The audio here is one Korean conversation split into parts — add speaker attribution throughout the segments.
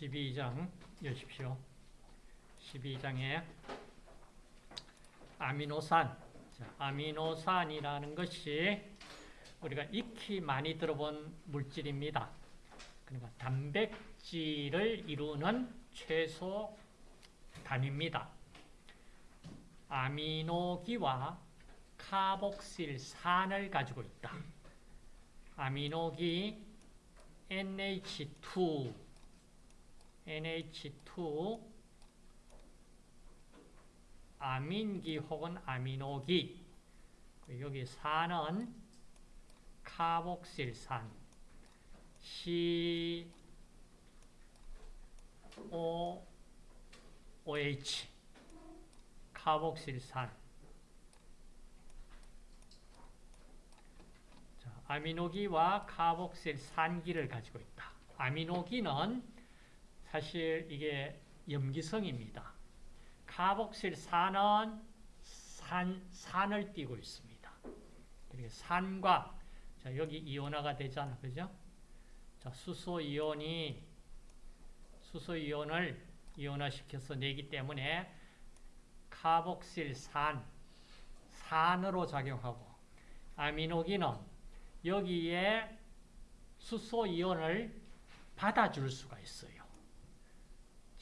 Speaker 1: 12장 여십시오. 12장에 아미노산, 자, 아미노산이라는 것이 우리가 익히 많이 들어본 물질입니다. 그러니까 단백질을 이루는 최소 단위입니다. 아미노기와 카복실산을 가지고 있다. 아미노기 NH2 NH2 아민기 혹은 아미노기. 여기 산은 카복실산. COOH 카복실산. 자, 아미노기와 카복실산기를 가지고 있다. 아미노기는 사실 이게 염기성입니다. 카복실 산은 산, 산을 띠고 있습니다. 그리고 산과 자, 여기 이온화가 되잖아. 그죠? 자, 수소 이온이 수소 이온을 이온화시켜서 내기 때문에 카복실 산 산으로 작용하고 아미노기는 여기에 수소 이온을 받아줄 수가 있어요.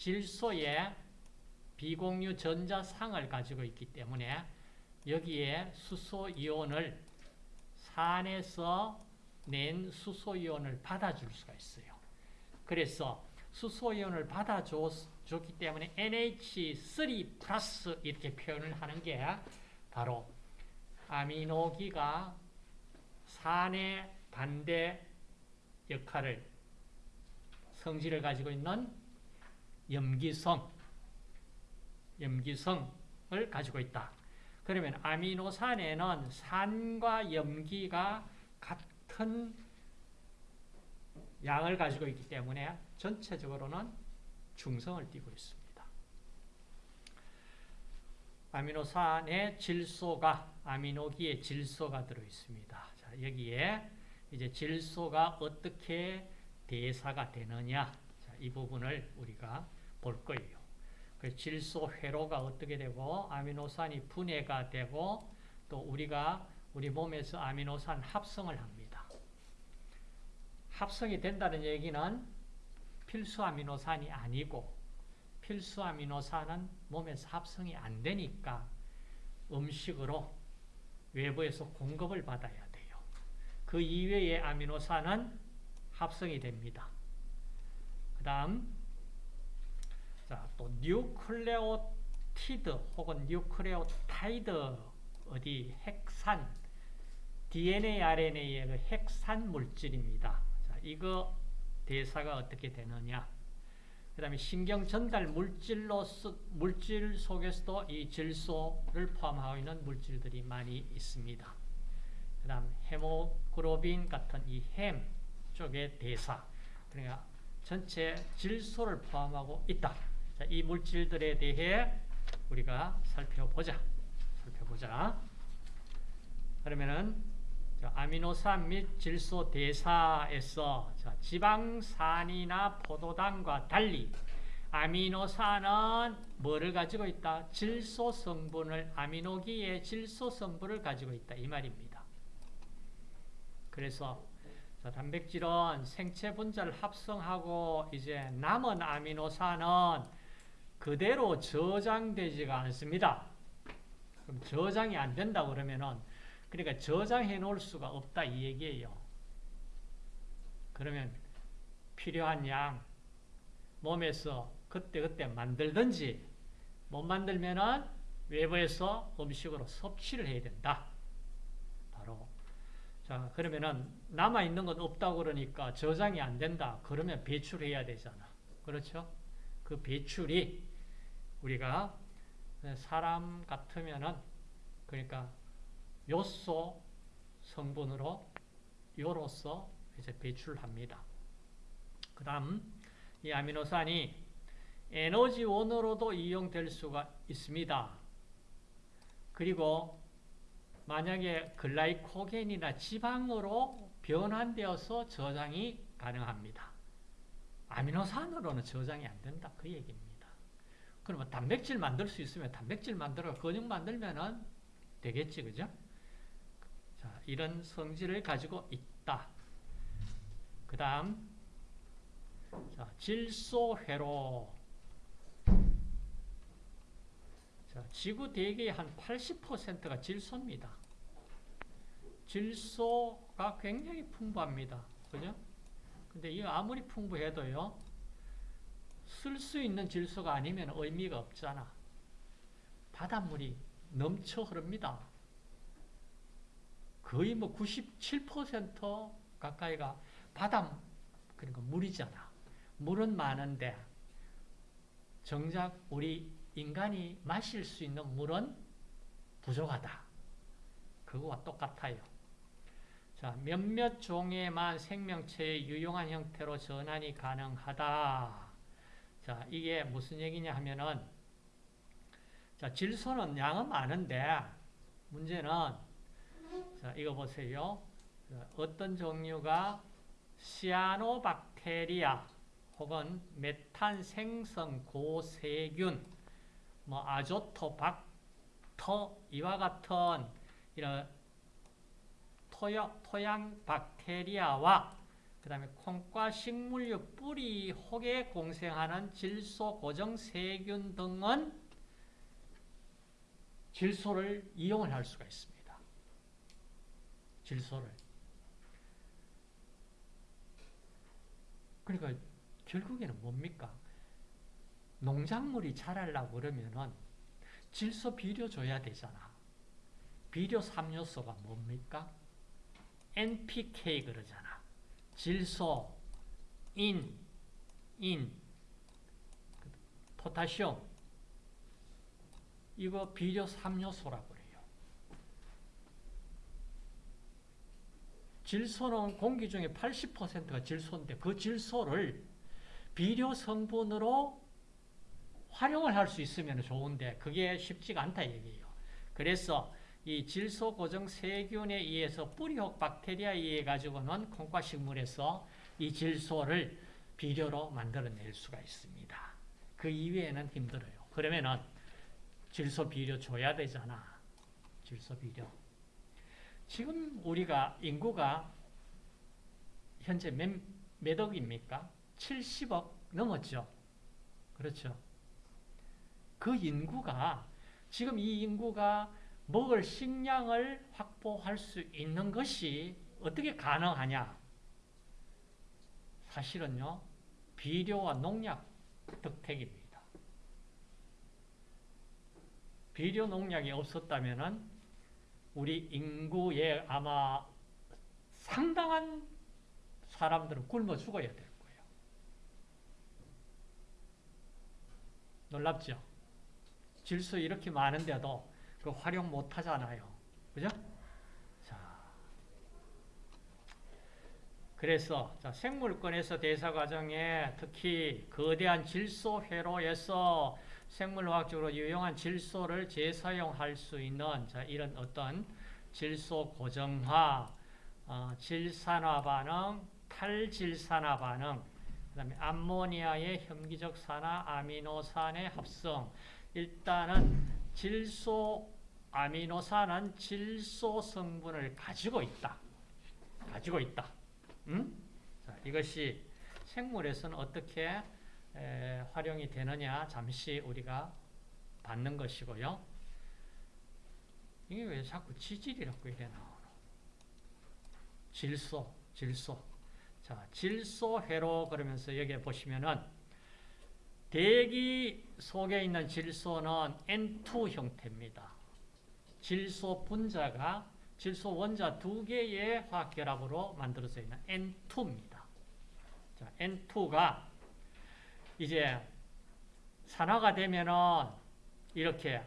Speaker 1: 질소에 비공유 전자상을 가지고 있기 때문에 여기에 수소 이온을 산에서 낸 수소 이온을 받아줄 수가 있어요. 그래서 수소 이온을 받아줬기 때문에 NH3 플러스 이렇게 표현을 하는 게 바로 아미노기가 산의 반대 역할을 성질을 가지고 있는 염기성 염기성을 가지고 있다. 그러면 아미노산에는 산과 염기가 같은 양을 가지고 있기 때문에 전체적으로는 중성을 띠고 있습니다. 아미노산의 질소가 아미노기의 질소가 들어 있습니다. 자, 여기에 이제 질소가 어떻게 대사가 되느냐 자, 이 부분을 우리가 볼 거예요. 그 질소 회로가 어떻게 되고 아미노산이 분해가 되고 또 우리가 우리 몸에서 아미노산 합성을 합니다. 합성이 된다는 얘기는 필수 아미노산이 아니고 필수 아미노산은 몸에서 합성이 안 되니까 음식으로 외부에서 공급을 받아야 돼요. 그 이외의 아미노산은 합성이 됩니다. 그 다음 자, 또 뉴클레오티드 혹은 뉴클레오타이드 어디 핵산 DNA, RNA의 그 핵산 물질입니다. 자, 이거 대사가 어떻게 되느냐? 그 다음에 신경 전달 물질로 물질 속에서도 이 질소를 포함하고 있는 물질들이 많이 있습니다. 그 다음 헤모글로빈 같은 이 햄 쪽의 대사 그러니까 전체 질소를 포함하고 있다. 자, 이 물질들에 대해 우리가 살펴보자. 살펴보자. 그러면은 아미노산 및 질소 대사에서 지방산이나 포도당과 달리 아미노산은 뭐를 가지고 있다? 질소 성분을 아미노기의 질소 성분을 가지고 있다 이 말입니다. 그래서 단백질은 생체 분자를 합성하고 이제 남은 아미노산은 그대로 저장되지가 않습니다. 그럼 저장이 안 된다 그러면은 그러니까 저장해 놓을 수가 없다 이 얘기예요. 그러면 필요한 양 몸에서 그때 그때 만들든지 못 만들면은 외부에서 음식으로 섭취를 해야 된다. 바로 자 그러면은 남아 있는 건 없다고 그러니까 저장이 안 된다. 그러면 배출해야 되잖아. 그렇죠? 그 배출이 우리가 사람 같으면은 그러니까 요소 성분으로 요로서 이제 배출합니다. 그 다음 이 아미노산이 에너지원으로도 이용될 수가 있습니다. 그리고 만약에 글라이코겐이나 지방으로 변환되어서 저장이 가능합니다. 아미노산으로는 저장이 안 된다. 그 얘기입니다. 그러면 단백질 만들 수 있으면 단백질 만들어 근육 만들면은 되겠지. 그죠? 자, 이런 성질을 가지고 있다. 그 다음, 자, 질소회로. 자, 지구 대기의 한 80%가 질소입니다. 질소가 굉장히 풍부합니다. 그죠? 근데 이 아무리 풍부해도요, 쓸 수 있는 질소가 아니면 의미가 없잖아. 바닷물이 넘쳐 흐릅니다. 거의 뭐 97% 가까이가 바다, 그러니까 물이잖아. 물은 많은데, 정작 우리 인간이 마실 수 있는 물은 부족하다. 그거와 똑같아요. 자, 몇몇 종에만 생명체의 유용한 형태로 전환이 가능하다. 자, 이게 무슨 얘기냐 하면은, 자, 질소는 양은 많은데, 문제는, 자, 이거 보세요. 자, 어떤 종류가 시아노박테리아 혹은 메탄 생성 고세균, 뭐 아조토박터 이와 같은 이런 토양, 토양 박테리아와 그 다음에 콩과 식물류 뿌리 혹에 공생하는 질소 고정 세균 등은 질소를 이용을 할 수가 있습니다. 질소를. 그러니까 결국에는 뭡니까? 농작물이 자라려고 그러면은 질소 비료 줘야 되잖아. 비료 3요소가 뭡니까? NPK 그러잖아. 질소, 인, 인, 포타시움. 이거 비료 3요소라고 그래요. 질소는 공기 중에 80%가 질소인데 그 질소를 비료 성분으로 활용을 할 수 있으면 좋은데 그게 쉽지가 않다 얘기예요. 그래서 이 질소 고정 세균에 의해서 뿌리혹 박테리아에 의해 가지고는 콩과 식물에서 이 질소를 비료로 만들어낼 수가 있습니다. 그 이외에는 힘들어요. 그러면은 질소 비료 줘야 되잖아. 질소 비료. 지금 우리가 인구가 현재 몇, 몇 억입니까? 70억 넘었죠. 그렇죠. 그 인구가 지금 이 인구가 먹을 식량을 확보할 수 있는 것이 어떻게 가능하냐? 사실은요, 비료와 농약 덕택입니다. 비료 농약이 없었다면 우리 인구의 아마 상당한 사람들은 굶어 죽어야 될 거예요. 놀랍죠? 질소 이렇게 많은데도 그 활용 못 하잖아요. 그죠? 자. 그래서 자, 생물권에서 대사 과정에 특히 거대한 질소 회로에서 생물화학적으로 유용한 질소를 재사용할 수 있는 자, 이런 어떤 질소 고정화, 어, 질산화 반응, 탈질산화 반응, 그 다음에 암모니아의 혐기적 산화, 아미노산의 합성. 일단은 질소 아미노산은 질소 성분을 가지고 있다. 가지고 있다. 음? 자, 이것이 생물에서는 어떻게 에, 활용이 되느냐 잠시 우리가 받는 것이고요. 이게 왜 자꾸 지질이라고 이래 나오노? 질소, 질소. 자, 질소회로 그러면서 여기 보시면은 대기 속에 있는 질소는 N2 형태입니다. 질소 분자가 질소 원자 두 개의 화학 결합으로 만들어져 있는 N2입니다. 자, N2가 이제 산화가 되면은 이렇게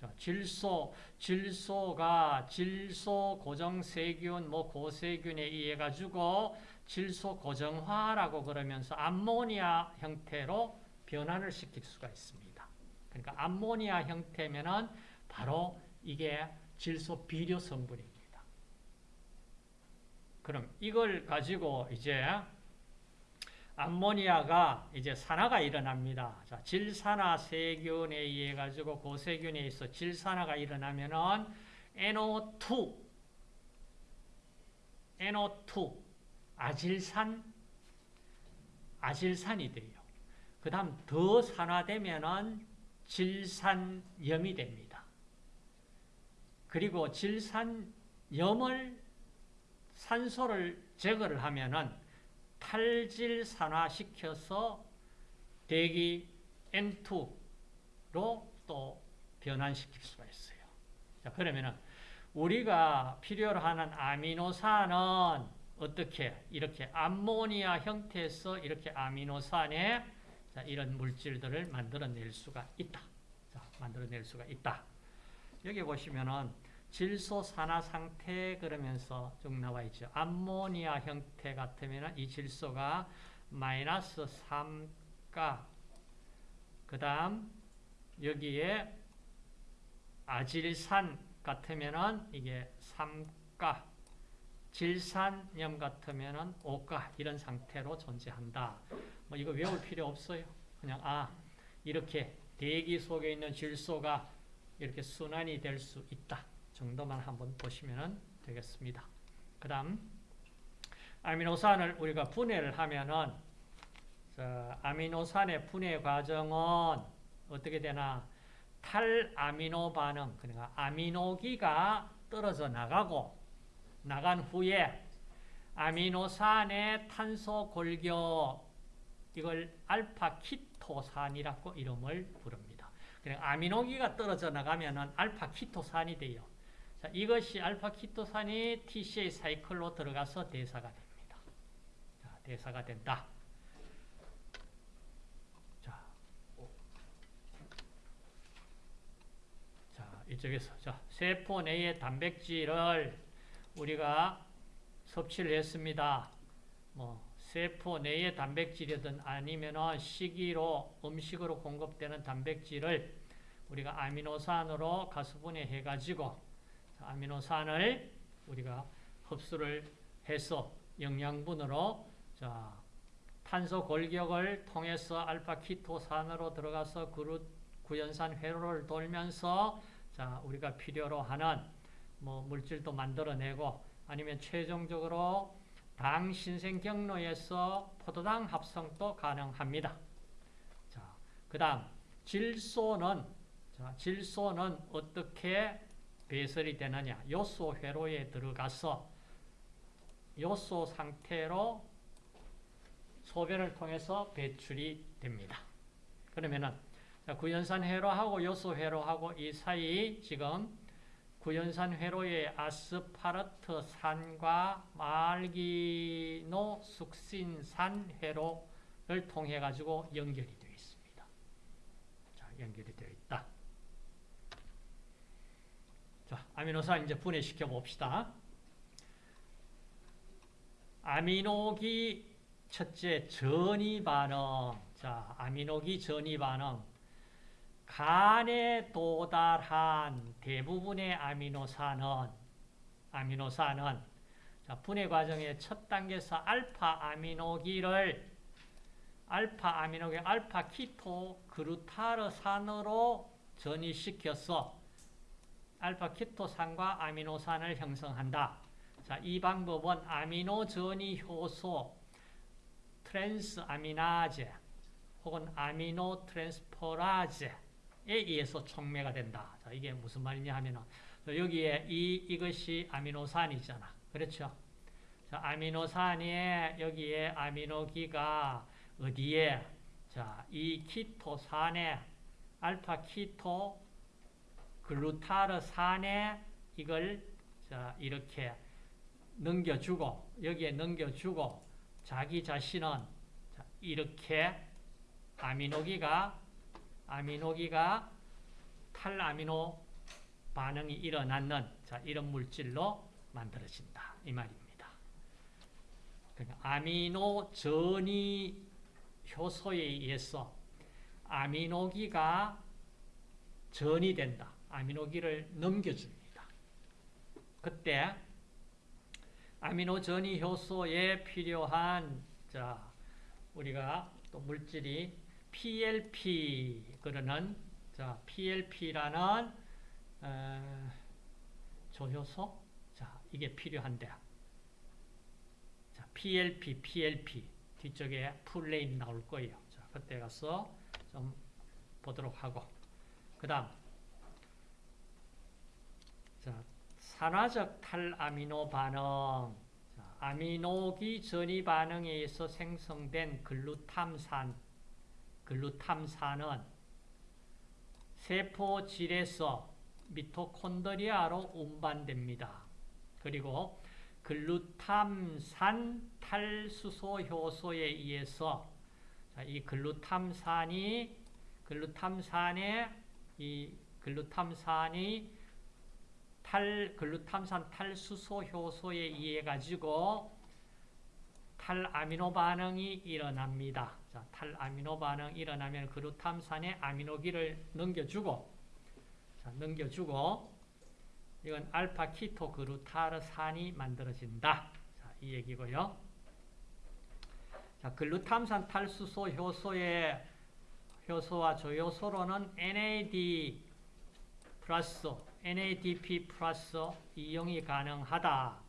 Speaker 1: 자, 질소, 질소가 질소 고정 세균, 뭐 고세균에 의해 가지고 질소 고정화라고 그러면서 암모니아 형태로 변환을 시킬 수가 있습니다. 그러니까 암모니아 형태면은 바로 이게 질소 비료 성분입니다. 그럼 이걸 가지고 이제 암모니아가 이제 산화가 일어납니다. 자, 질산화 세균에 의해 가지고 고세균에 의해서 질산화가 일어나면은 NO2 NO2 아질산 아질산이 돼요. 그다음 더 산화되면은 질산염이 됩니다. 그리고 질산염을 산소를 제거를 하면은 탈질산화시켜서 대기 N2로 또 변환시킬 수가 있어요. 자, 그러면은 우리가 필요로 하는 아미노산은 어떻게 이렇게 암모니아 형태에서 이렇게 아미노산에 자, 이런 물질들을 만들어낼 수가 있다. 자, 만들어낼 수가 있다. 여기 보시면은 질소 산화 상태 그러면서 쭉 나와 있죠. 암모니아 형태 같으면 이 질소가 마이너스 3가 그 다음 여기에 아질산 같으면은 이게 3가 질산염 같으면은 5가 이런 상태로 존재한다. 뭐 이거 외울 필요 없어요. 그냥 아 이렇게 대기 속에 있는 질소가 이렇게 순환이 될 수 있다. 정도만 한번 보시면 되겠습니다. 그 다음 아미노산을 우리가 분해를 하면은 아미노산의 분해 과정은 어떻게 되나 탈아미노 반응 그러니까 아미노기가 떨어져 나가고 나간 후에 아미노산의 탄소 골격 이걸 알파 키토산이라고 이름을 부릅니다. 그러니까 아미노기가 떨어져 나가면은 알파 키토산이 돼요. 자, 이것이 알파 키토산이 TCA 사이클로 들어가서 대사가 됩니다. 자, 대사가 된다. 자, 자 이쪽에서 자, 세포 내의 단백질을 우리가 섭취를 했습니다. 뭐 세포 내의 단백질이든 아니면 식이로 음식으로 공급되는 단백질을 우리가 아미노산으로 가수분해 해 가지고 아미노산을 우리가 흡수를 해서 영양분으로 자, 탄소 골격을 통해서 알파 키토산으로 들어가서 그루, 구연산 회로를 돌면서 자, 우리가 필요로 하는 뭐 물질도 만들어내고 아니면 최종적으로 당 신생 경로에서 포도당 합성도 가능합니다. 자, 그 다음 질소는 자, 질소는 어떻게 배설이 되느냐? 요소 회로에 들어가서 요소 상태로 소변을 통해서 배출이 됩니다. 그러면은 구연산 회로하고 요소 회로하고 이 사이 지금 구연산 회로의 아스파르트 산과 말기노 숙신산 회로를 통해 가지고 연결이 되어 있습니다. 자, 연결이 되어 있다. 자, 아미노산 이제 분해시켜 봅시다. 아미노기 첫째 전이 반응. 자, 아미노기 전이 반응. 간에 도달한 대부분의 아미노산은 아미노산은 자, 분해 과정의 첫 단계에서 알파 아미노기를 알파 아미노기 알파 키토 그루타르산으로 전이시켜서 알파 키토산과 아미노산을 형성한다. 자, 이 방법은 아미노 전이 효소 transaminase 혹은 aminotransferase에 의해서 촉매가 된다. 자, 이게 무슨 말이냐 하면은 여기에 이 이것이 아미노산이잖아. 그렇죠? 자, 아미노산에 여기에 아미노기가 어디에 자, 이 케토산에 알파 케토 글루타르산에 이걸 자, 이렇게 넘겨주고 여기에 넘겨주고 자기 자신은 자, 이렇게 아미노기가 아미노기가 탈아미노 반응이 일어나는 자, 이런 물질로 만들어진다 이 말입니다. 그러니까 아미노 전이 효소에 의해서 아미노기가 전이 된다. 아미노기를 넘겨줍니다. 그때 아미노 전이 효소에 필요한 자, 우리가 또 물질이 PLP 그러는 자 PLP라는 어, 조효소 자 이게 필요한데. 자 PLP PLP 뒤쪽에 full name 나올 거예요. 자 그때 가서 좀 보도록 하고. 그다음. 자 산화적 탈아미노 반응. 자, 아미노기 전이 반응에 의해서 생성된 글루탐산 글루탐산은 세포 질에서 미토콘드리아로 운반됩니다. 그리고 글루탐산 탈수소 효소에 의해서 이 글루탐산이 글루탐산의 이 글루탐산이 탈 글루탐산 탈수소 효소에 의해 가지고 탈아미노 반응이 일어납니다. 자, 탈아미노 반응 일어나면 글루탐산에 아미노기를 넘겨주고 자, 넘겨주고 이건 알파 키토 그루타르산이 만들어진다. 자, 이 얘기고요. 자, 글루탐산 탈수소 효소의 효소와 조효소로는 NAD 플러스 NADP 플러스 이용이 가능하다.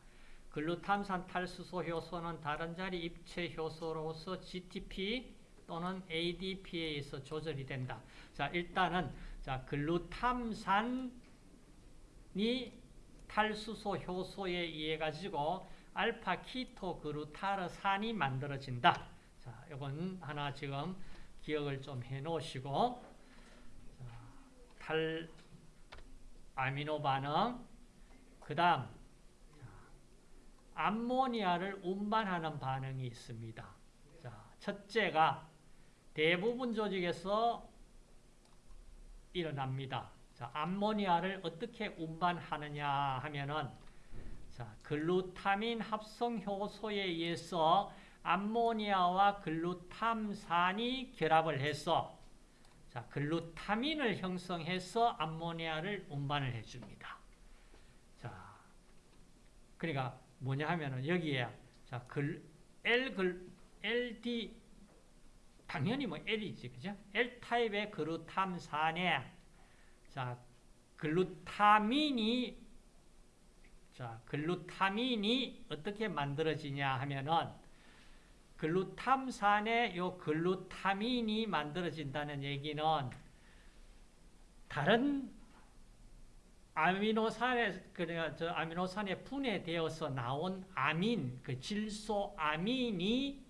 Speaker 1: 글루탐산 탈수소 효소는 다른 자리 입체 효소로서 GTP 또는 ADP에 의해서 조절이 된다. 자, 일단은 자, 글루탐산이 탈수소 효소에 의해 가지고 알파 키토 그루타르산이 만들어진다. 자, 이건 하나 지금 기억을 좀 해 놓으시고 자, 탈 아미노 반응 그다음 암모니아를 운반하는 반응이 있습니다. 자, 첫째가 대부분 조직에서 일어납니다. 자, 암모니아를 어떻게 운반하느냐 하면은 자, 글루타민 합성 효소에 의해서 암모니아와 글루탐산이 결합을 해서 자, 글루타민을 형성해서 암모니아를 운반을 해 줍니다. 자. 그러니까 뭐냐 하면은 여기에 자, 글 L 글 LD 당연히 뭐 L이지, 그죠? L 타입의 글루탐산에 자, 글루타민이 자, 글루타민이 어떻게 만들어지냐 하면은 글루탐산에 요 글루타민이 만들어진다는 얘기는 다른 아미노산에 그러니까 저 아미노산에 분해되어서 나온 아민 그 질소 아민이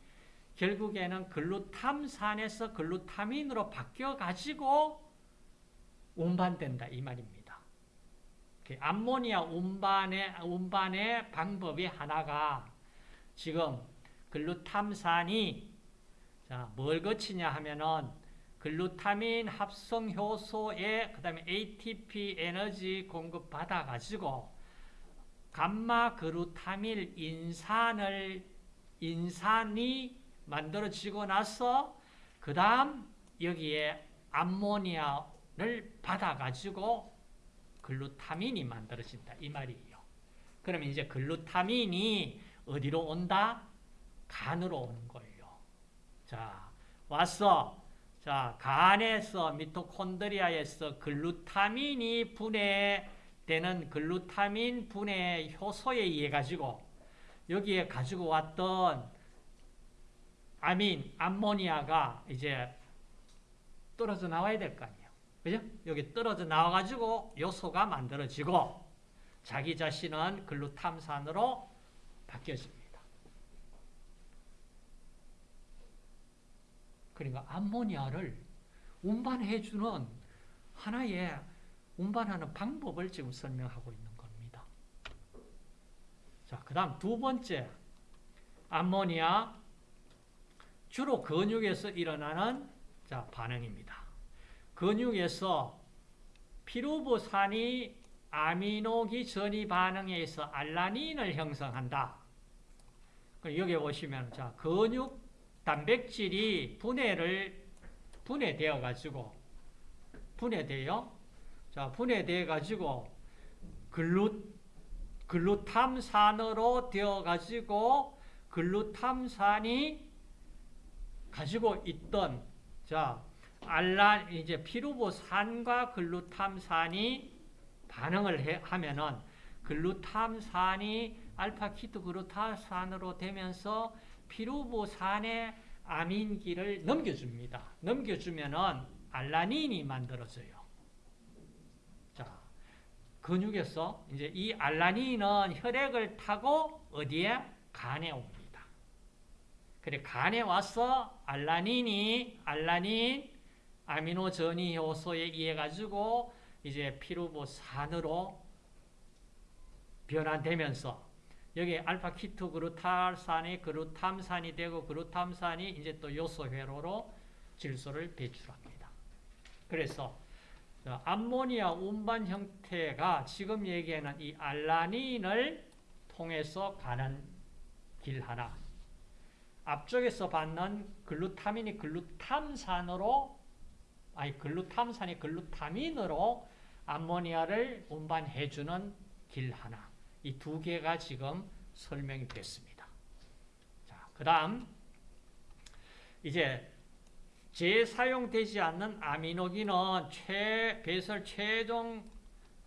Speaker 1: 결국에는 글루탐산에서 글루타민으로 바뀌어 가지고 운반된다 이 말입니다. 그 암모니아 운반의 운반의 방법이 하나가 지금 글루탐산이 자, 뭘 거치냐 하면은 글루타민 합성 효소에 그다음에 ATP 에너지 공급 받아 가지고 감마 글루타밀 인산을 인산이 만들어지고 나서 그 다음 여기에 암모니아를 받아 가지고 글루타민이 만들어진다 이 말이에요. 그러면 이제 글루타민이 어디로 온다? 간으로 오는 거예요. 자, 왔어. 자, 간에서 미토콘드리아에서 글루타민이 분해되는 글루타민 분해 효소에 의해 가지고 여기에 가지고 왔던 아민, 암모니아가 이제 떨어져 나와야 될 거 아니에요. 그죠? 여기 떨어져 나와 가지고 요소가 만들어지고 자기 자신은 글루탐산으로 바뀌어집니다. 그러니까 암모니아를 운반해주는 하나의 운반하는 방법을 지금 설명하고 있는 겁니다. 자, 그 다음 두 번째, 암모니아, 주로 근육에서 일어나는 자, 반응입니다. 근육에서 피루부산이 아미노기 전이 반응에 의해서 알라닌을 형성한다. 여기 보시면, 자, 근육 단백질이 분해를 분해되어 가지고 분해돼요. 자, 분해돼 가지고 글루 글루탐산으로 되어 가지고 글루탐산이 가지고 있던 자 알라 이제 피루보산과 글루탐산이 반응을 해, 하면은 글루탐산이 알파 키토 글루타산으로 되면서 피루보산의 아민기를 넘겨줍니다. 넘겨주면은 알라닌이 만들어져요. 자, 근육에서 이제 이 알라닌은 혈액을 타고 어디에? 간에 옵니다. 그래 간에 와서 알라닌이 알라닌 아미노 전이 효소에 의해 가지고 이제 피루보산으로 변환되면서 여기 알파 키토 그루탈산이 그루탐산이 되고 그루탐산이 이제 또 요소 회로로 질소를 배출합니다. 그래서 암모니아 운반 형태가 지금 얘기하는 이 알라닌을 통해서 가는 길 하나. 앞쪽에서 받는 글루타민이 글루탐산으로 아니 글루탐산이 글루타민으로 암모니아를 운반해주는 길 하나. 이 두 개가 지금 설명이 됐습니다. 자, 그 다음, 이제 재사용되지 않는 아미노기는 최, 배설 최종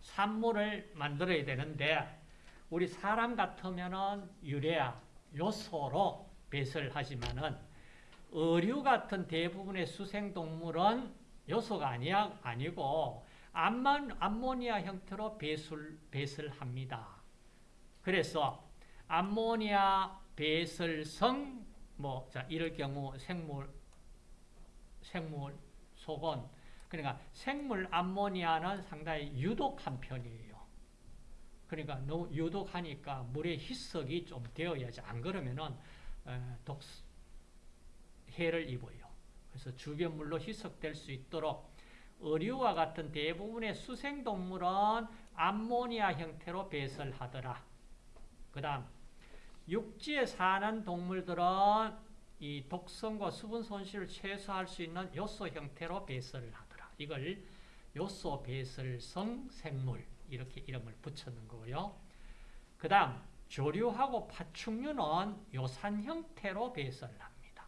Speaker 1: 산물을 만들어야 되는데, 우리 사람 같으면은 유래아, 요소로 배설하지만은, 어류 같은 대부분의 수생동물은 요소가 아니야, 아니고, 암만, 암모니아 형태로 배설, 배설합니다. 그래서 암모니아 배설성 뭐 자, 이럴 경우 생물 생물 속은 그러니까 생물 암모니아는 상당히 유독한 편이에요. 그러니까 너무 유독하니까 물에 희석이 좀 되어야지 안 그러면은 독 해를 입어요. 그래서 주변 물로 희석될 수 있도록 어류와 같은 대부분의 수생동물은 암모니아 형태로 배설하더라. 그 다음 육지에 사는 동물들은 이 독성과 수분 손실을 최소화할 수 있는 요소 형태로 배설을 하더라. 이걸 요소 배설성 생물 이렇게 이름을 붙였는 거고요. 그 다음 조류하고 파충류는 요산 형태로 배설을 합니다.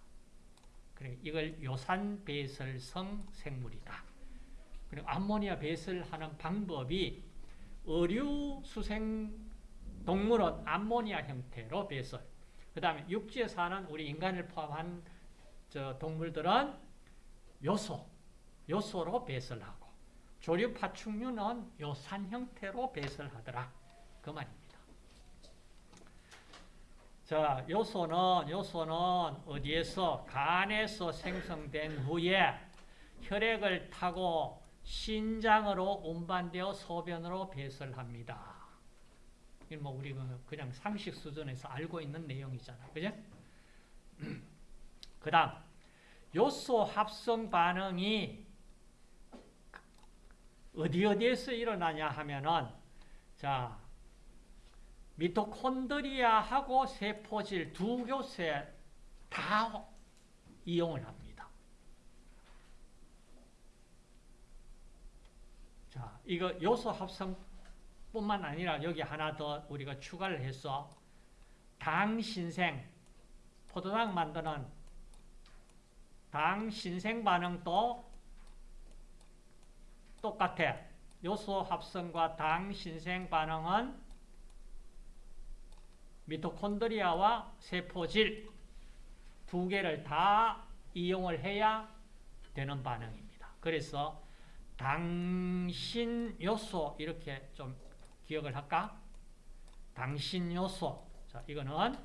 Speaker 1: 그래 이걸 요산 배설성 생물이다. 그리고 암모니아 배설하는 방법이 어류 수생 동물은 암모니아 형태로 배설. 그 다음에 육지에 사는 우리 인간을 포함한 저 동물들은 요소, 요소로 배설하고 조류 파충류는 요산 형태로 배설하더라. 그 말입니다. 자, 요소는 요소는 어디에서 간에서 생성된 후에 혈액을 타고 신장으로 운반되어 소변으로 배설합니다. 뭐 우리 그냥 상식 수준에서 알고 있는 내용이잖아. 그죠? 그 다음, 요소 합성 반응이 어디 어디에서 일어나냐 하면은, 자, 미토콘드리아하고 세포질 두 교세 다 이용을 합니다. 자, 이거 요소 합성 뿐만 아니라 여기 하나 더 우리가 추가를 해서 당신생, 포도당 만드는 당신생 반응도 똑같아. 요소 합성과 당신생 반응은 미토콘드리아와 세포질 두 개를 다 이용을 해야 되는 반응입니다. 그래서 당신 요소 이렇게 좀 기억을 할까? 당신 요소. 자, 이거는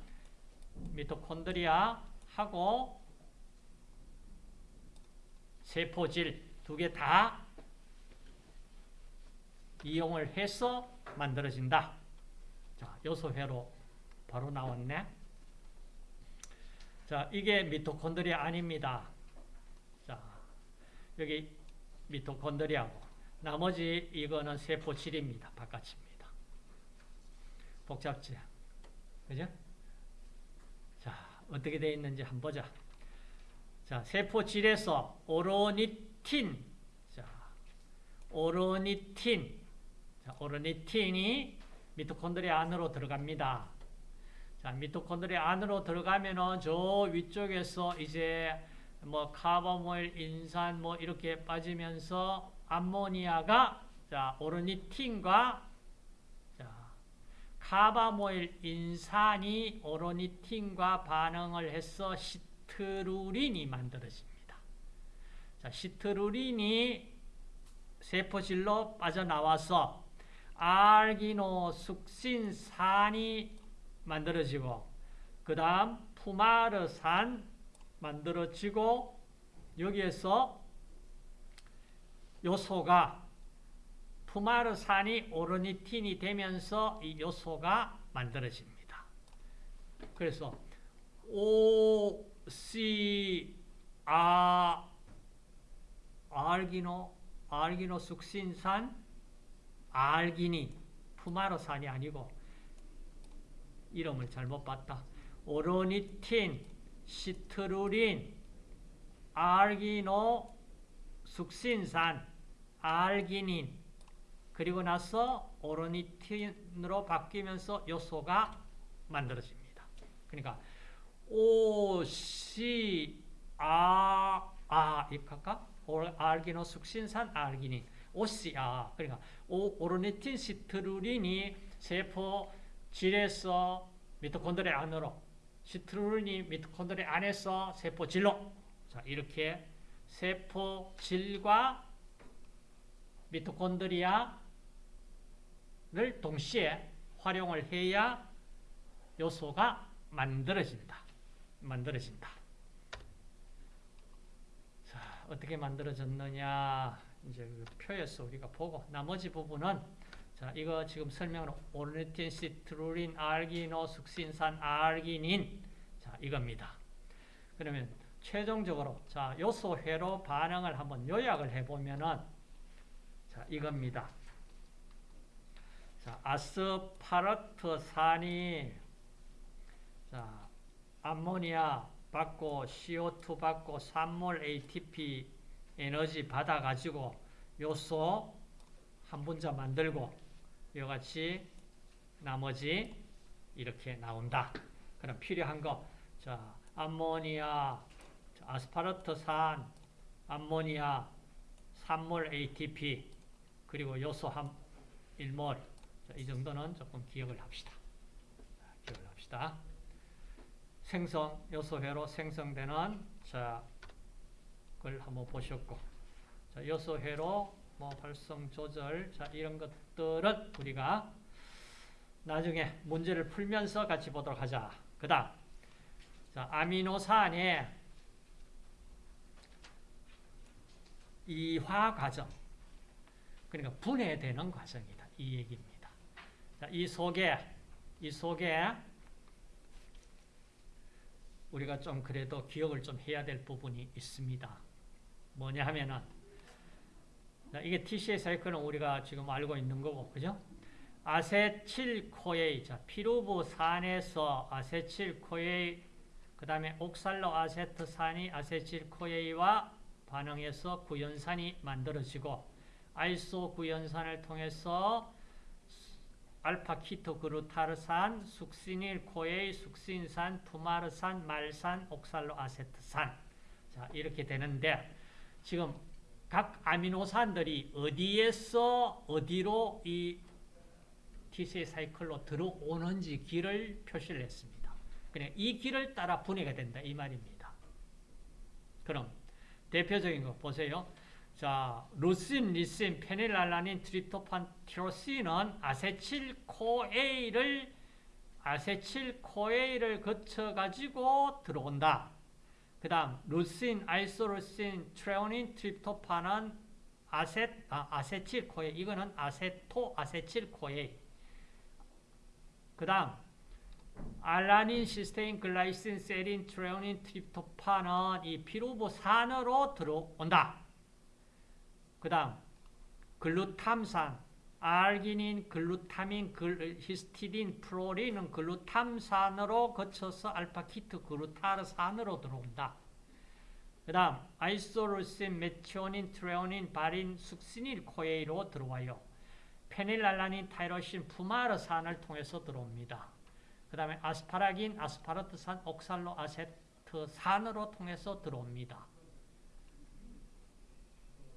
Speaker 1: 미토콘드리아하고 세포질 두 개 다 이용을 해서 만들어진다. 자, 요소회로 바로 나왔네. 자, 이게 미토콘드리아 아닙니다. 자, 여기 미토콘드리아고 나머지 이거는 세포질입니다. 바깥입니다. 복잡지? 그죠? 자, 어떻게 되어 있는지 한번 보자. 자, 세포질에서 오로니틴. 자, 오로니틴. 자, 오로니틴이 미토콘드리아 안으로 들어갑니다. 자, 미토콘드리아 안으로 들어가면은 저 위쪽에서 이제 뭐 카바모일, 인산 뭐 이렇게 빠지면서 암모니아가 자, 오르니틴과 자, 카바모일 인산이 오르니틴과 반응을 해서 시트루린이 만들어집니다. 자, 시트루린이 세포질로 빠져나와서 알기노 숙신산이 만들어지고 그 다음 푸마르산 만들어지고 여기에서 요소가 푸마르산이 오르니틴이 되면서 이 요소가 만들어집니다. 그래서 O, C, 아, 알기노, 알기노 숙신산, 알기닌, 푸마르산이 아니고 이름을 잘못 봤다. 오로니틴, 시트루린, 알기노, 숙신산, 알기닌 그리고 나서 오로니틴으로 바뀌면서 요소가 만들어집니다. 그러니까 O, C, 아, 아, 이할까 알기노, 숙신산, 알기닌, OCA. 그러니까 오, 오로니틴, 시트루린이 세포 질에서 미토콘드리아 안으로 시트루린이 미토콘드리아 안에서 세포 질로 자 이렇게 세포 질과 미토콘드리아를 동시에 활용을 해야 요소가 만들어진다. 만들어진다. 자, 어떻게 만들어졌느냐 이제 그 표에서 우리가 보고 나머지 부분은 자, 이거 지금 설명은 오르니틴, 시트루린, 알기노, 숙신산, 알기닌 자, 이겁니다. 그러면 최종적으로 자, 요소회로 반응을 한번 요약을 해 보면은 자, 이겁니다. 자, 아스파르트산이 자, 암모니아 받고 CO2 받고 산몰 ATP 에너지 받아 가지고 요소 한 분자 만들고 이와 같이 나머지 이렇게 나온다. 그럼 필요한 거, 자, 암모니아, 아스파르트산, 암모니아, 산몰 ATP, 그리고 요소 한 1몰. 자, 이 정도는 조금 기억을 합시다. 기억을 합시다. 생성, 요소회로 생성되는, 자, 걸 한번 보셨고, 자, 요소회로 뭐 발성 조절, 자, 이런 것 들은 우리가 나중에 문제를 풀면서 같이 보도록 하자. 그 다음, 자, 아미노산의 이화 과정. 그러니까 분해되는 과정이다. 이 얘기입니다. 자, 이 속에, 이 속에 우리가 좀 그래도 기억을 좀 해야 될 부분이 있습니다. 뭐냐 하면은, 이게 TCA 사이클은 우리가 지금 알고 있는 거고, 그죠? acetyl-CoA, 자, 피루브산에서 acetyl-CoA, 그 다음에 옥살로 아세트산이 acetyl-CoA와 반응해서 구연산이 만들어지고, 아이소 구연산을 통해서 알파 케토글루타르산, succinyl-CoA, 숙신산, 푸마르산, 말산, 옥살로 아세트산. 자, 이렇게 되는데, 지금 각 아미노산들이 어디에서 어디로 이 TCA 사이클로 들어오는지 길을 표시를 했습니다. 그냥 이 길을 따라 분해가 된다 이 말입니다. 그럼 대표적인 거 보세요. 자, 루신, 리신, 페닐알라닌, 트립토판, 티로신은 아세틸코에이를 아세틸코에이를 거쳐 가지고 들어온다. 그 다음 루신, 아이소루신, 트레오닌, 트립토판은 아세, 아, acetyl-CoA 이거는 acetoacetyl-CoA 그 다음 알라닌, 시스테인, 글라이신, 세린, 트레오닌, 트립토판은 이 피루브산으로 들어온다. 그 다음 글루탐산, 알기닌, 글루타민, 글, 히스티딘, 프롤린은 글루탐산으로 거쳐서 알파 케토글루타르산으로 들어온다. 그 다음 아이소루신, 메티오닌, 트레오닌, 발린, succinyl-CoA로 들어와요. 페닐알라닌, 타이로신, 푸마르산을 통해서 들어옵니다. 그 다음에 아스파라긴, 아스파르트산, 옥살로 아세트산으로 통해서 들어옵니다.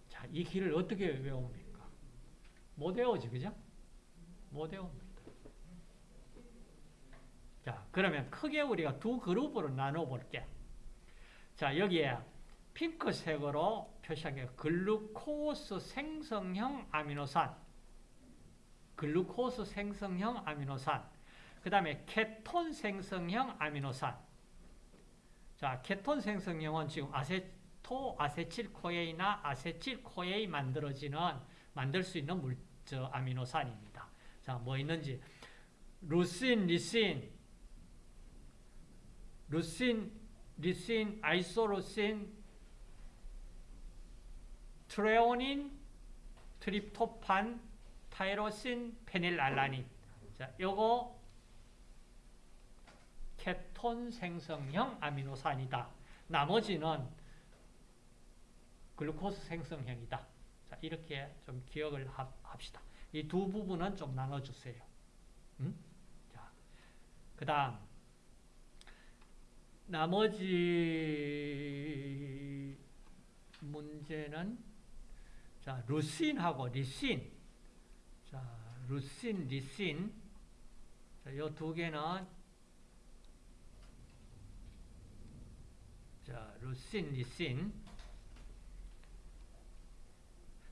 Speaker 1: 자, 이 길을 어떻게 외웁니까? 못 외우지, 그죠? 못 외웁니다. 자, 그러면 크게 우리가 두 그룹으로 나눠 볼게. 자, 여기에 핑크색으로 표시한 게 글루코스 생성형 아미노산. 글루코스 생성형 아미노산. 그 다음에 케톤 생성형 아미노산. 자, 케톤 생성형은 지금 아세토 아세틸코에이나 아세틸코에이 만들어지는 만들 수 있는 물, 저 아미노산입니다. 자, 뭐 있는지 루신, 리신, 루신, 리신, 아이소루신, 트레오닌, 트립토판, 타이로신, 페닐알라닌. 자, 요거 케톤 생성형 아미노산이다. 나머지는 글루코스 생성형이다. 자, 이렇게 좀 기억을 합시다. 이 두 부분은 좀 나눠주세요. 음? 자, 그 다음, 나머지 문제는 자, 루신하고 리신. 자, 루신, 리신. 자, 요두 개는 자, 루신, 리신.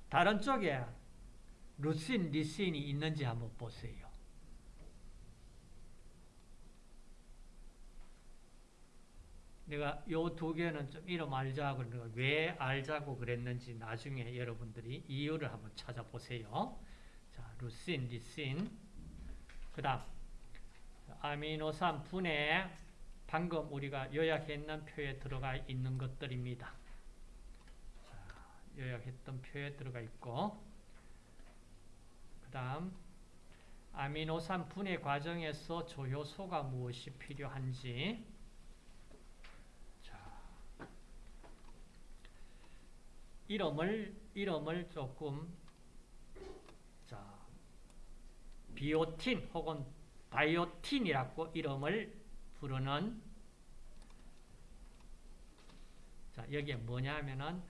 Speaker 1: 다른 쪽에 루신, 리신이 있는지 한번 보세요. 내가 요 두 개는 좀 이름 알자고 왜 알자고 그랬는지 나중에 여러분들이 이유를 한번 찾아보세요. 자, 루신, 리신. 그 다음, 아미노산 분해, 방금 우리가 요약했는 표에 들어가 있는 것들입니다. 자, 요약했던 표에 들어가 있고, 그 다음, 아미노산 분해 과정에서 조효소가 무엇이 필요한지, 이름을 이름을 조금 자 비오틴 혹은 바이오틴이라고 이름을 부르는 자 여기에 뭐냐면은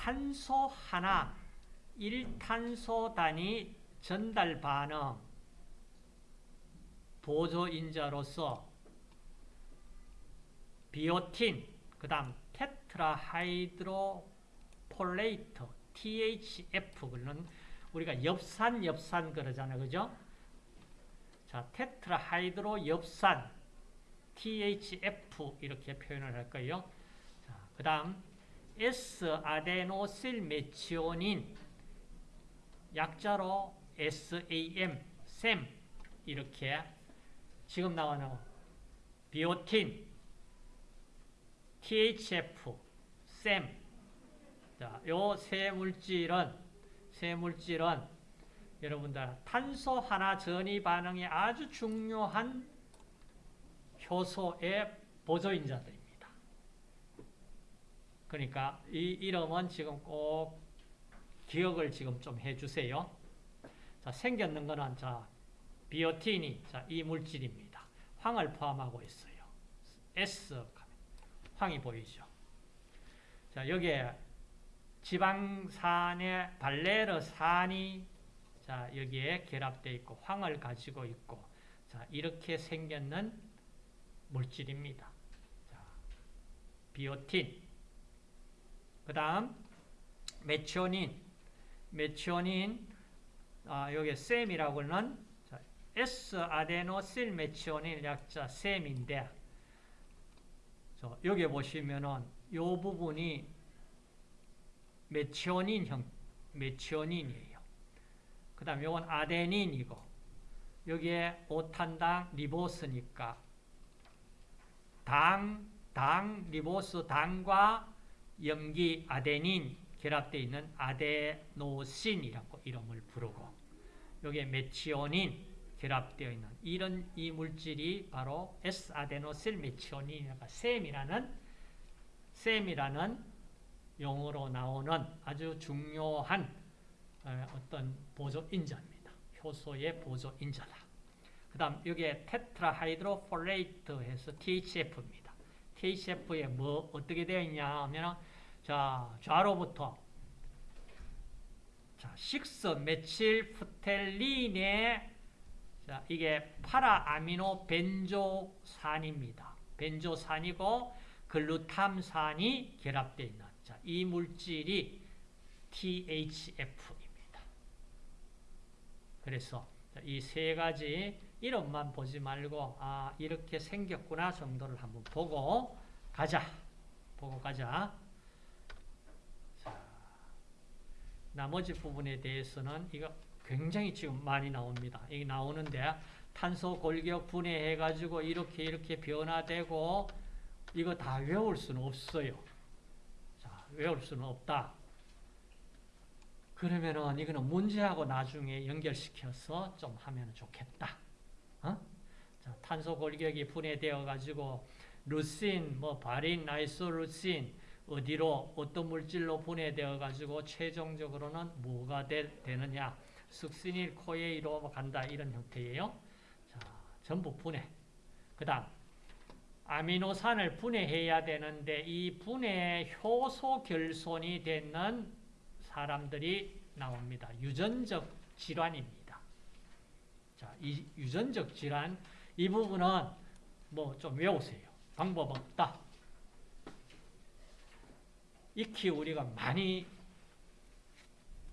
Speaker 1: 탄소 하나 1탄소 단위 전달 반응 보조인자로서 비오틴 그 다음 테트라하이드로 폴레이터, THF, 그는 우리가 엽산, 엽산 그러잖아요. 그죠? 자, 테트라하이드로 엽산, THF 이렇게 표현을 할 거예요. 자, 그 다음 S-아데노실 메치오닌 약자로 SAM, SAM 이렇게 지금 나오는 비오틴, THF, SAM 자, 요 세 물질은 세 물질은 여러분들 탄소 하나 전이 반응이 아주 중요한 효소의 보조인자들입니다. 그러니까 이 이름은 지금 꼭 기억을 지금 좀 해주세요. 자, 생겼는 거는 자 비오틴이 자, 이 물질입니다. 황을 포함하고 있어요. S 황이 보이죠. 자, 여기에 지방산의 발레르산이 자, 여기에 결합되어 있고 황을 가지고 있고 자, 이렇게 생겼는 물질입니다. 자, 비오틴 그 다음 메치오닌 메치오닌 아, 여기 셈이라고 는 S-아데노실 메치오닌 약자 셈인데 여기 보시면은 이 부분이 메치오닌 형, 메치오닌이에요. 그 다음 요건 아데닌이고, 여기에 오탄당 리보스니까, 당, 당, 리보스, 당과 염기 아데닌 결합되어 있는 아데노신이라고 이름을 부르고, 여기에 메치오닌 결합되어 있는 이런 이 물질이 바로 S-아데노실 메치오닌이라는 셈이라는 셈이라는 용어로 나오는 아주 중요한 어떤 보조 인자입니다. 효소의 보조 인자다. 그 다음 여기에 tetrahydrofolate 해서 THF입니다. THF에 뭐 어떻게 되어 있냐 하면 자 좌로부터 자, six methyl pterin의 자, 이게 파라아미노 벤조산입니다. 벤조산이고 글루탐산이 결합되어 있는 자, 이 물질이 THF입니다. 그래서 이 세 가지 이름만 보지 말고 아 이렇게 생겼구나 정도를 한번 보고 가자. 보고 가자. 자, 나머지 부분에 대해서는 이거 굉장히 지금 많이 나옵니다. 이게 나오는데 탄소 골격 분해해 가지고 이렇게 이렇게 변화되고 이거 다 외울 수는 없어요. 자, 외울 수는 없다. 그러면은 이거는 문제하고 나중에 연결시켜서 좀 하면 좋겠다. 어? 자, 탄소 골격이 분해되어 가지고 루신, 뭐 바린, 아이소루신 어디로 어떤 물질로 분해되어 가지고 최종적으로는 뭐가 되, 되느냐? 숙신일 코에이로 간다 이런 형태예요. 자, 전부 분해. 그다음 아미노산을 분해해야 되는데 이 분해 효소 결손이 되는 사람들이 나옵니다. 유전적 질환입니다. 자, 이 유전적 질환 이 부분은 뭐 좀 외우세요. 방법 없다. 익히 우리가 많이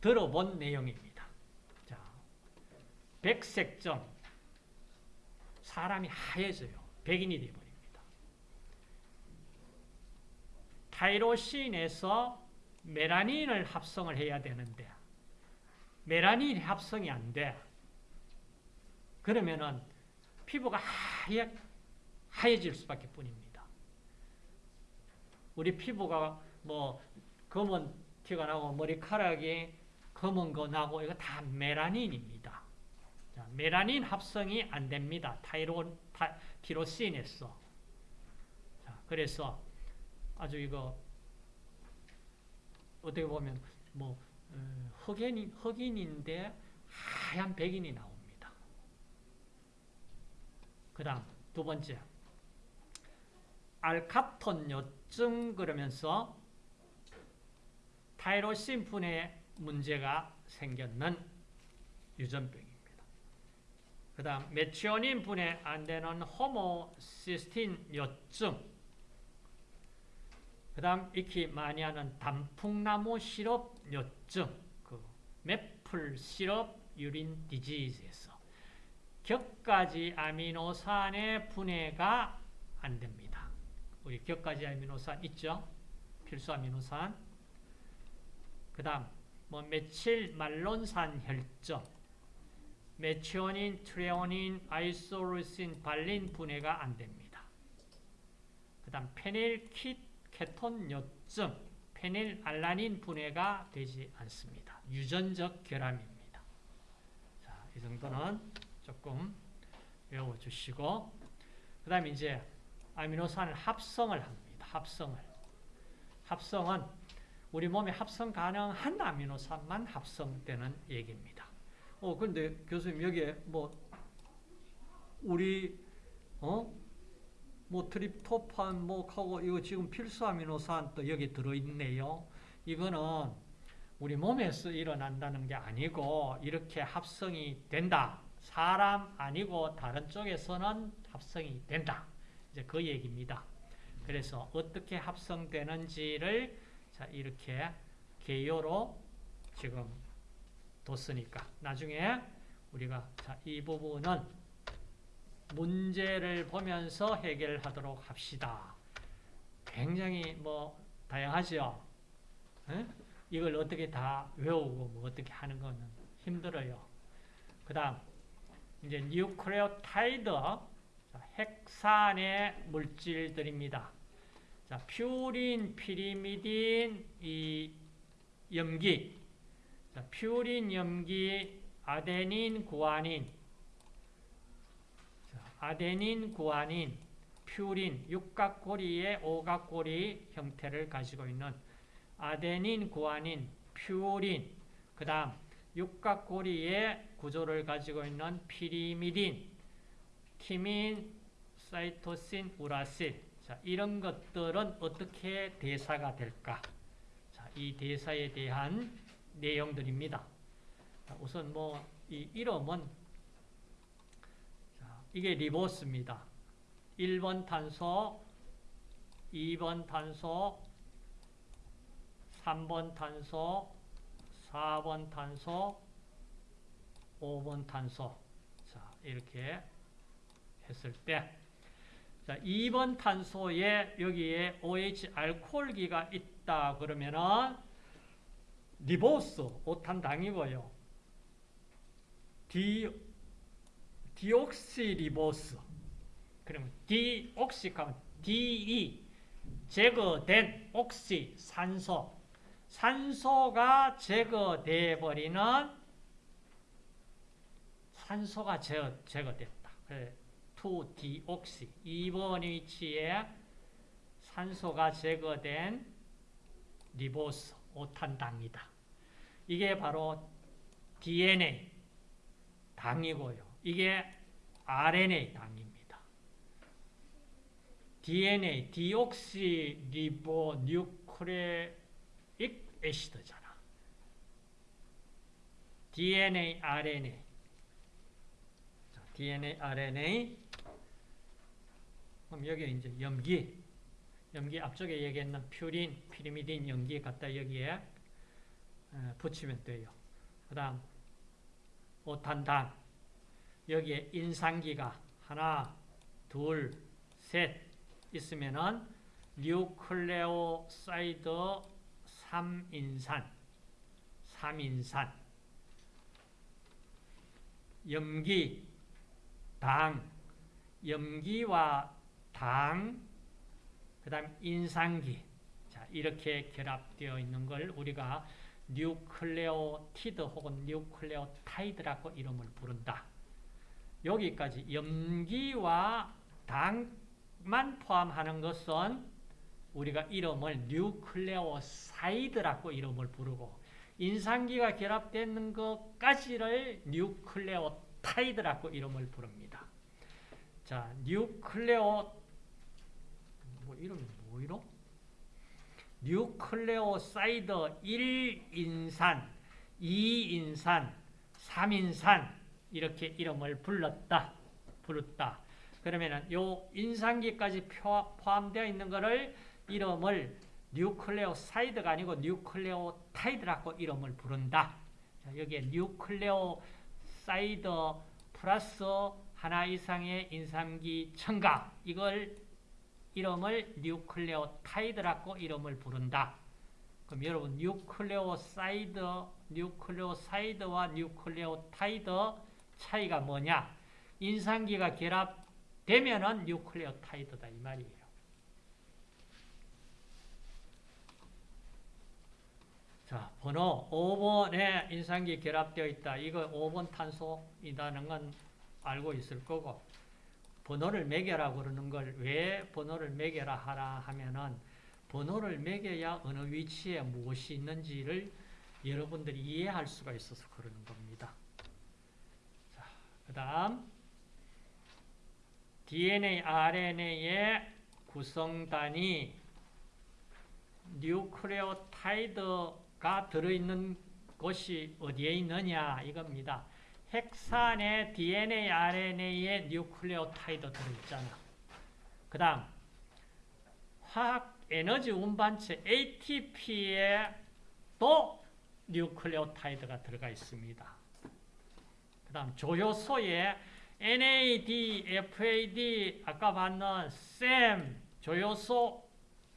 Speaker 1: 들어본 내용입니다. 자, 백색점 사람이 하얘져요. 백인이 되어버립니다. 타이로신에서 메라닌을 합성을 해야 되는데 메라닌 합성이 안 돼. 그러면은 피부가 하얘, 하얘질 수밖에 뿐입니다. 우리 피부가 뭐 검은 티가 나고 머리카락이 검은 거 나고 이거 다 메라닌입니다. 자, 메라닌 합성이 안 됩니다. 타이로, 타, 티로신에서. 자, 그래서 아주 이거 어떻게 보면 뭐 어, 흑인, 흑인인데 하얀 백인이 나옵니다. 그 다음 두 번째 알카톤 요증 그러면서 타이로신 분해 문제가 생겼는 유전병입니다. 그 다음 메치오닌 분해 안 되는 호모시스틴 요증 그 다음 익히 많이 하는 단풍나무 시럽 요증 그 메플 시럽 유린 디지즈에서 격가지 아미노산의 분해가 안 됩니다. 우리 격가지 아미노산 있죠? 필수 아미노산. 그 다음, 뭐, 메칠 말론산 혈점, 메치오닌, 트레오닌, 아이소루신, 발린 분해가 안 됩니다. 그 다음, 페닐 키, 케톤 요점, 페닐 알라닌 분해가 되지 않습니다. 유전적 결함입니다. 자, 이 정도는 조금 외워주시고, 그 다음에 이제 아미노산을 합성을 합니다. 합성을. 합성은 우리 몸에 합성 가능한 아미노산만 합성되는 얘기입니다. 어, 근데 교수님 여기에 뭐 우리 어? 뭐 트립토판 뭐 하고 이거 지금 필수 아미노산 또 여기 들어 있네요. 이거는 우리 몸에서 일어난다는 게 아니고 이렇게 합성이 된다. 사람 아니고 다른 쪽에서는 합성이 된다. 이제 그 얘기입니다. 그래서 어떻게 합성되는지를 자 이렇게 개요로 지금 뒀으니까 나중에 우리가 자 이 부분은 문제를 보면서 해결하도록 합시다. 굉장히 뭐 다양하죠. 에? 이걸 어떻게 다 외우고 뭐 어떻게 하는 거는 힘들어요. 그 다음 이제 뉴클레오타이드 핵산의 물질들입니다. 자, 퓨린, 피리미딘, 이 염기, 자, 퓨린, 염기, 아데닌, 구아닌, 자, 아데닌, 구아닌, 퓨린, 육각고리의 오각고리 형태를 가지고 있는 아데닌, 구아닌, 퓨린, 그 다음 육각고리의 구조를 가지고 있는 피리미딘, 티민, 사이토신, 우라실 자, 이런 것들은 어떻게 대사가 될까? 자, 이 대사에 대한 내용들입니다. 자, 우선 뭐 이 이름은 자, 이게 리보스입니다. 1번 탄소, 2번 탄소, 3번 탄소, 4번 탄소, 5번 탄소. 자, 이렇게 했을 때 자, 2번 탄소에 여기에 OH 알코올기가 있다 그러면은 리보스 오탄당이고요. 디 디옥시 리보스 그러면 디옥시 하면 DE 제거된 옥시 산소 산소가 제거돼 버리는 산소가 제거, 제거됐다. 2디옥시 2번 위치에 산소가 제거된 리보스 오탄당이다. 이게 바로 DNA 당이고요. 이게 RNA 당입니다. DNA, 디옥시 리보 뉴크레익 애시드잖아. DNA, RNA. 자, DNA, RNA. 그럼 여기 이제 염기. 염기 앞쪽에 얘기했는 퓨린, 피리미딘 염기 갖다 여기에 붙이면 돼요. 그 다음 오탄당 여기에 인산기가 하나, 둘, 셋 있으면은 뉴클레오사이드 3인산 3인산 염기, 당 염기와 당, 그 다음 인산기 자 이렇게 결합되어 있는 걸 우리가 뉴클레오티드 혹은 뉴클레오타이드라고 이름을 부른다. 여기까지 염기와 당만 포함하는 것은 우리가 이름을 뉴클레오사이드라고 이름을 부르고 인산기가 결합되는 것까지를 뉴클레오타이드라고 이름을 부릅니다. 자, 뉴클레오 뭐 이름이 뭐 이름? 뉴클레오사이드 1인산, 2인산, 3인산 이렇게 이름을 불렀다. 부르다. 그러면은 요 인산기까지 포함되어 있는 것을 이름을 뉴클레오사이드가 아니고 뉴클레오타이드라고 이름을 부른다. 자, 여기에 뉴클레오사이드 플러스 하나 이상의 인산기 첨가 이걸 이름을 뉴클레오타이드라고 이름을 부른다. 그럼 여러분 뉴클레오사이드, 뉴클레오사이드와 뉴클레오타이드 차이가 뭐냐? 인산기가 결합되면은 뉴클레오타이드다 이 말이에요. 자, 번호 5번에 인산기 결합되어 있다. 이거 5번 탄소이다는 건 알고 있을 거고 번호를 매겨라 그러는 걸 왜 번호를 매겨라 하라 하면은 번호를 매겨야 어느 위치에 무엇이 있는지를 여러분들이 이해할 수가 있어서 그러는 겁니다. 자, 그 다음 DNA, RNA의 구성단이 뉴클레오타이드가 들어있는 곳이 어디에 있느냐 이겁니다. 핵산에 DNA, RNA에 뉴클레오타이드 들어있잖아. 그 다음 화학 에너지 운반체 ATP에 또 뉴클레오타이드가 들어가 있습니다. 그 다음 조효소에 NAD, FAD, 아까 봤는 SAM, 조효소,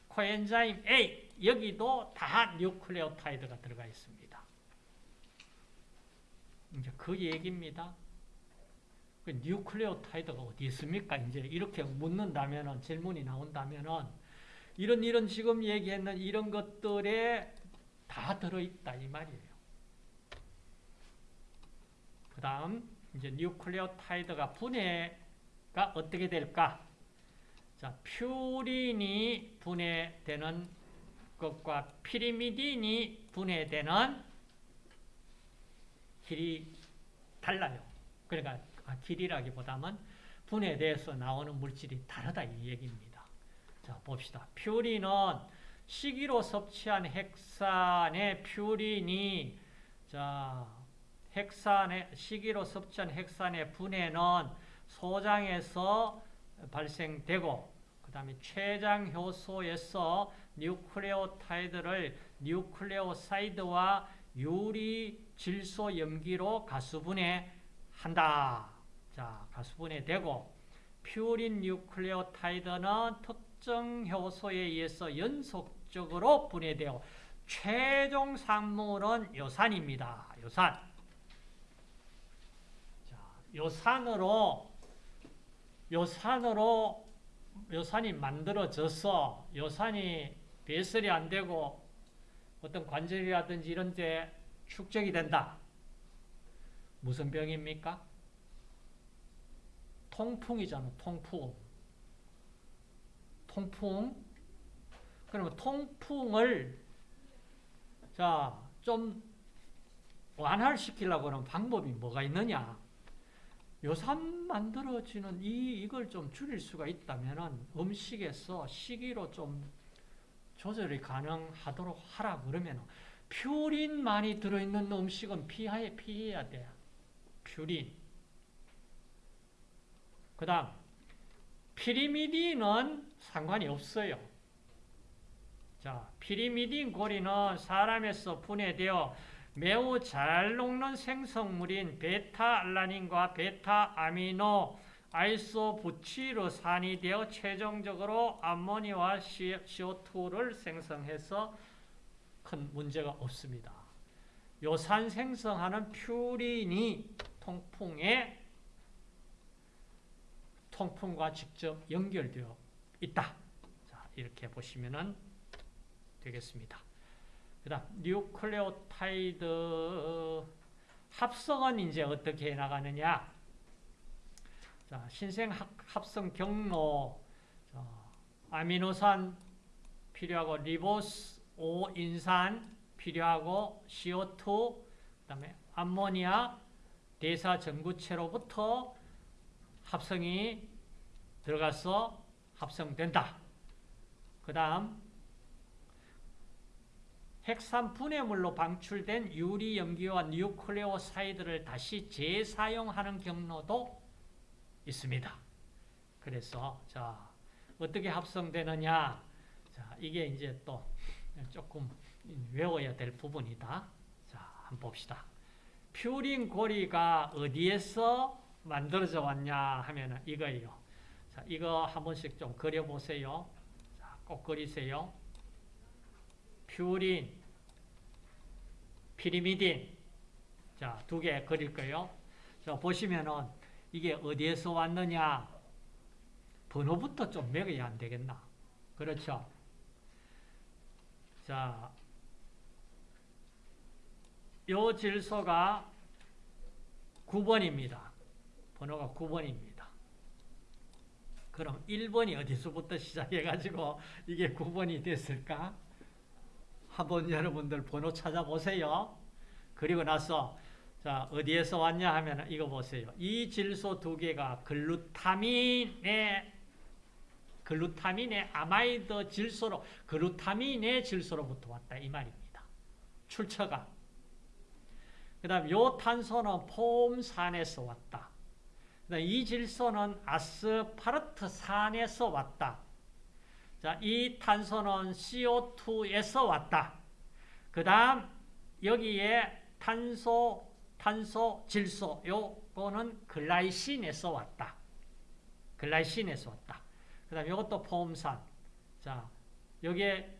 Speaker 1: coenzyme A 여기도 다 뉴클레오타이드가 들어가 있습니다. 이제 그 얘기입니다. 그 뉴클레오타이드가 어디 있습니까? 이제 이렇게 묻는다면은 질문이 나온다면은 이런 이런 지금 얘기했는 이런 것들에 다 들어있다 이 말이에요. 그 다음 이제 뉴클레오타이드가 분해가 어떻게 될까? 자, 퓨린이 분해되는 것과 피리미딘이 분해되는 길이 달라요. 그러니까 아, 길이라기보다는 분해돼서 나오는 물질이 다르다 이 얘기입니다. 자 봅시다. 퓨린은 식이로 섭취한 핵산의 퓨린이 자 핵산의 시기로 섭취한 핵산의 분해는 소장에서 발생되고 그 다음에 췌장 효소에서 뉴클레오타이드를 뉴클레오사이드와 유리 질소 염기로 가수분해 한다. 자, 가수분해 되고 퓨린 뉴클레오타이드는 특정 효소에 의해서 연속적으로 분해되어 최종 산물은 요산입니다. 요산. 자, 요산으로 요산으로 요산이 만들어져서 요산이 배설이 안 되고 어떤 관절이라든지 이런 데 축적이 된다. 무슨 병입니까? 통풍이잖아, 통풍. 통풍. 그러면 통풍을 자, 좀 완화시키려고 하는 방법이 뭐가 있느냐? 요산 만들어지는 이, 이걸 좀 줄일 수가 있다면 음식에서 시기로 좀 조절이 가능하도록 하라 그러면 퓨린 많이 들어있는 음식은 피하에 피해야 돼. 퓨린. 그 다음, 피리미딘은 상관이 없어요. 자, 피리미딘 고리는 사람에서 분해되어 매우 잘 녹는 생성물인 베타알라닌과 베타아미노 아이소부치르산이 되어 최종적으로 암모니아와 CO2를 생성해서 큰 문제가 없습니다. 요산 생성하는 퓨린이 통풍에 통풍과 직접 연결되어 있다. 자, 이렇게 보시면 되겠습니다. 그 다음, 뉴클레오타이드 합성은 이제 어떻게 나가느냐? 자, 신생 합성 경로, 자, 아미노산 필요하고, 리보스 5인산 필요하고, CO2, 그 다음에 암모니아, 대사 전구체로부터 합성이 들어가서 합성된다. 그 다음, 핵산 분해물로 방출된 유리 염기와 뉴클레오사이드를 다시 재사용하는 경로도 있습니다. 그래서 자 어떻게 합성되느냐? 자 이게 이제 또 조금 외워야 될 부분이다. 자 한번 봅시다. 퓨린 고리가 어디에서 만들어져 왔냐 하면 이거예요. 자 이거 한 번씩 좀 그려보세요. 자, 꼭 그리세요. 퓨린, 피리미딘. 자, 두 개 그릴 거예요. 자, 보시면은 이게 어디에서 왔느냐? 번호부터 좀 매겨야 안 되겠나? 그렇죠? 자, 요 질소가 9번입니다. 번호가 9번입니다. 그럼 1번이 어디서부터 시작해가지고 이게 9번이 됐을까? 한번 여러분들 번호 찾아보세요. 그리고 나서 자 어디에서 왔냐 하면 이거 보세요. 이 질소 두 개가 글루타민의 글루타민의 아마이드 질소로 글루타민의 질소로부터 왔다 이 말입니다. 출처가. 그다음 요 탄소는 폼산에서 왔다. 그다음 이 질소는 아스파르트산에서 왔다. 자, 이 탄소는 CO2에서 왔다. 그 다음, 여기에 탄소, 탄소, 질소, 요거는 글라이신에서 왔다. 글라이신에서 왔다. 그 다음, 요것도 포음산. 자, 여기에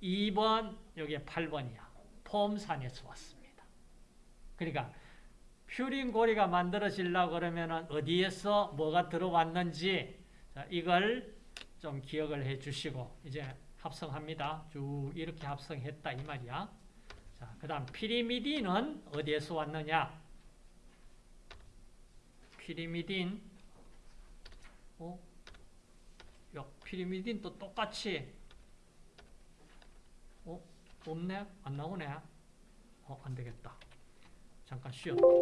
Speaker 1: 2번, 여기에 8번이야. 포음산에서 왔습니다. 그러니까, 퓨린 고리가 만들어지려고 그러면 어디에서 뭐가 들어왔는지, 자, 이걸 좀 기억을 해 주시고 이제 합성합니다. 쭉 이렇게 합성했다 이 말이야. 자, 그 다음 피리미딘은 어디에서 왔느냐? 피리미딘 어? 야, 피리미딘 또 똑같이 어? 없네? 안 나오네? 어, 안 되겠다. 잠깐 쉬었다.